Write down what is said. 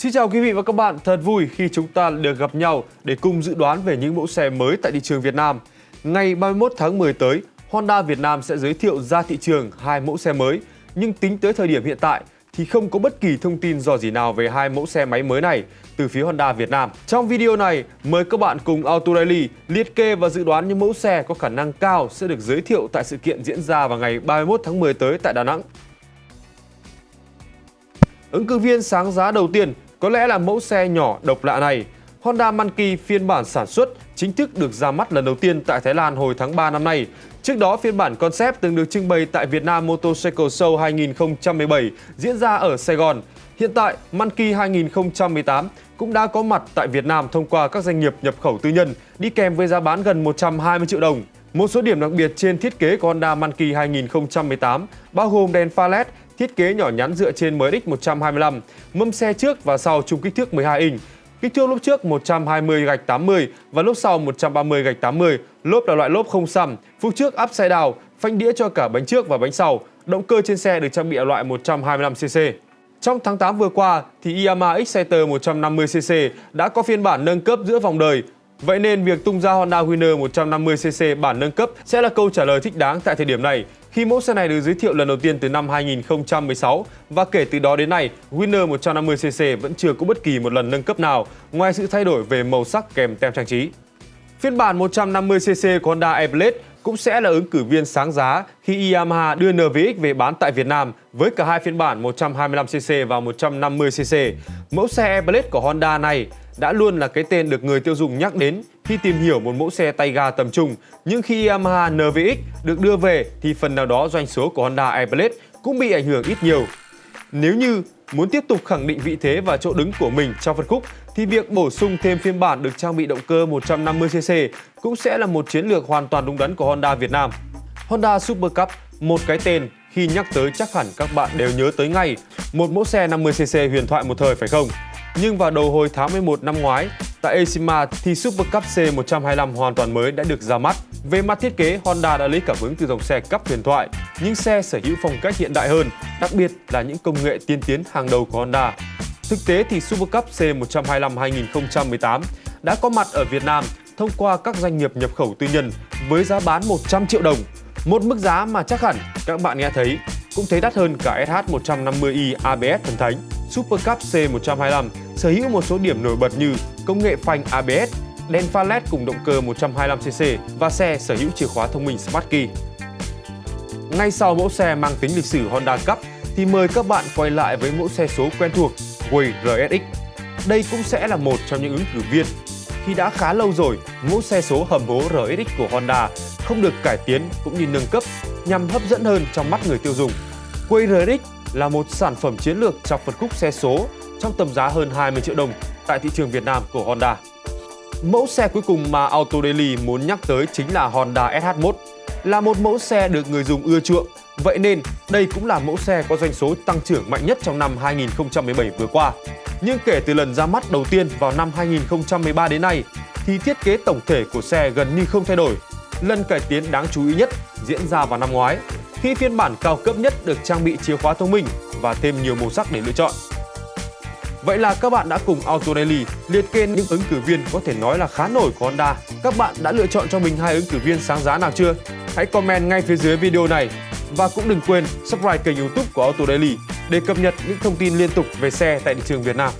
Xin chào quý vị và các bạn, thật vui khi chúng ta được gặp nhau để cùng dự đoán về những mẫu xe mới tại thị trường Việt Nam. Ngày 31 tháng 10 tới, Honda Việt Nam sẽ giới thiệu ra thị trường hai mẫu xe mới, nhưng tính tới thời điểm hiện tại thì không có bất kỳ thông tin dò gì nào về hai mẫu xe máy mới này từ phía Honda Việt Nam. Trong video này, mời các bạn cùng Auto Daily liệt kê và dự đoán những mẫu xe có khả năng cao sẽ được giới thiệu tại sự kiện diễn ra vào ngày 31 tháng 10 tới tại Đà Nẵng. Ứng cử viên sáng giá đầu tiên có lẽ là mẫu xe nhỏ độc lạ này. Honda Monkey phiên bản sản xuất chính thức được ra mắt lần đầu tiên tại Thái Lan hồi tháng 3 năm nay. Trước đó, phiên bản concept từng được trưng bày tại Việt Nam Motorcycle Show 2017 diễn ra ở Sài Gòn. Hiện tại, Monkey 2018 cũng đã có mặt tại Việt Nam thông qua các doanh nghiệp nhập khẩu tư nhân, đi kèm với giá bán gần 120 triệu đồng. Một số điểm đặc biệt trên thiết kế của Honda Monkey 2018 bao gồm đèn pha LED, thiết kế nhỏ nhắn dựa trên MX 125, mâm xe trước và sau chung kích thước 12 inch, kích thước lốp trước 120 gạch 80 và lốp sau 130 gạch 80, lốp là loại lốp không xăm, phúc trước upside down, phanh đĩa cho cả bánh trước và bánh sau, động cơ trên xe được trang bị ở loại 125cc. Trong tháng 8 vừa qua thì Yamaha Exciter 150cc đã có phiên bản nâng cấp giữa vòng đời. Vậy nên việc tung ra Honda Winner 150cc bản nâng cấp sẽ là câu trả lời thích đáng tại thời điểm này khi mẫu xe này được giới thiệu lần đầu tiên từ năm 2016 và kể từ đó đến nay, Winner 150cc vẫn chưa có bất kỳ một lần nâng cấp nào ngoài sự thay đổi về màu sắc kèm tem trang trí. Phiên bản 150cc của Honda Airblade cũng sẽ là ứng cử viên sáng giá khi Yamaha đưa NVX về bán tại Việt Nam với cả hai phiên bản 125cc và 150cc. Mẫu xe Airblade của Honda này đã luôn là cái tên được người tiêu dùng nhắc đến khi tìm hiểu một mẫu xe tay ga tầm trung. Nhưng khi Yamaha NVX được đưa về thì phần nào đó doanh số của Honda Airblade cũng bị ảnh hưởng ít nhiều. Nếu như muốn tiếp tục khẳng định vị thế và chỗ đứng của mình trong phân khúc thì việc bổ sung thêm phiên bản được trang bị động cơ 150cc cũng sẽ là một chiến lược hoàn toàn đúng đắn của Honda Việt Nam. Honda Super Cup, một cái tên khi nhắc tới chắc hẳn các bạn đều nhớ tới ngay một mẫu xe 50cc huyền thoại một thời phải không? Nhưng vào đầu hồi tháng 11 năm ngoái, tại EICMA thì Super Cup C125 hoàn toàn mới đã được ra mắt. Về mặt thiết kế, Honda đã lấy cảm hứng từ dòng xe cấp huyền thoại, những xe sở hữu phong cách hiện đại hơn, đặc biệt là những công nghệ tiên tiến hàng đầu của Honda. Thực tế thì Super Cup C125 2018 đã có mặt ở Việt Nam thông qua các doanh nghiệp nhập khẩu tư nhân với giá bán 100 triệu đồng. Một mức giá mà chắc hẳn các bạn nghe thấy cũng thấy đắt hơn cả SH150i ABS thần thánh. Super Cup C125 sở hữu một số điểm nổi bật như công nghệ phanh ABS, đèn pha LED cùng động cơ 125cc và xe sở hữu chìa khóa thông minh Smart Key. Ngay sau mẫu xe mang tính lịch sử Honda Cup thì mời các bạn quay lại với mẫu xe số quen thuộc Way RSX. Đây cũng sẽ là một trong những ứng cử viên khi đã khá lâu rồi mẫu xe số hầm hố RSX của Honda không được cải tiến cũng như nâng cấp nhằm hấp dẫn hơn trong mắt người tiêu dùng. Way RSX là một sản phẩm chiến lược trong phân khúc xe số trong tầm giá hơn 20 triệu đồng tại thị trường Việt Nam của Honda. Mẫu xe cuối cùng mà Auto Daily muốn nhắc tới chính là Honda SH1, là một mẫu xe được người dùng ưa chuộng. Vậy nên, đây cũng là mẫu xe có doanh số tăng trưởng mạnh nhất trong năm 2017 vừa qua. Nhưng kể từ lần ra mắt đầu tiên vào năm 2013 đến nay, thì thiết kế tổng thể của xe gần như không thay đổi. Lần cải tiến đáng chú ý nhất diễn ra vào năm ngoái, khi phiên bản cao cấp nhất được trang bị chìa khóa thông minh và thêm nhiều màu sắc để lựa chọn. Vậy là các bạn đã cùng Auto Daily liệt kê những ứng cử viên có thể nói là khá nổi của Honda. Các bạn đã lựa chọn cho mình hai ứng cử viên sáng giá nào chưa? Hãy comment ngay phía dưới video này và cũng đừng quên subscribe kênh YouTube của Auto Daily để cập nhật những thông tin liên tục về xe tại thị trường Việt Nam.